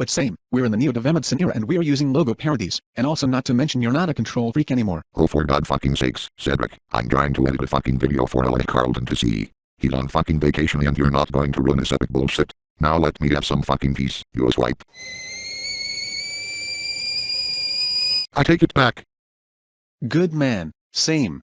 But same, we're in the Neo Devemedson era and we're using logo parodies, and also not to mention you're not a control freak anymore. Oh for god fucking sakes, Cedric, I'm trying to edit a fucking video for LA Carlton to see. He's on fucking vacation and you're not going to ruin this epic bullshit. Now let me have some fucking peace, you swipe. I take it back. Good man, same.